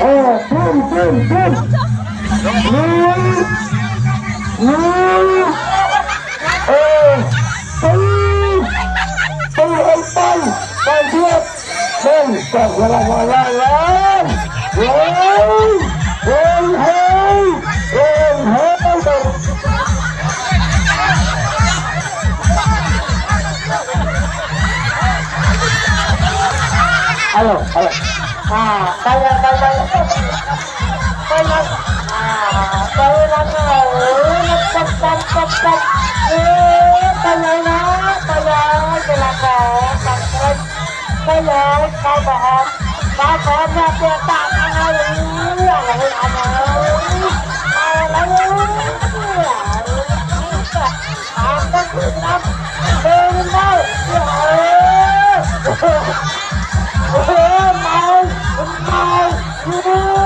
Ồ, phun, phun, phun Núi Núi Ồ, tư Tư ông Tân Tân Thiết Tân Tân Tân Tân Tân Tân Tân Halo, halo. Nah, saya saya saya ah, saya nanya, cepat cepat cepat. Eh, saya bahas, kau bahas apa tak tahu, mau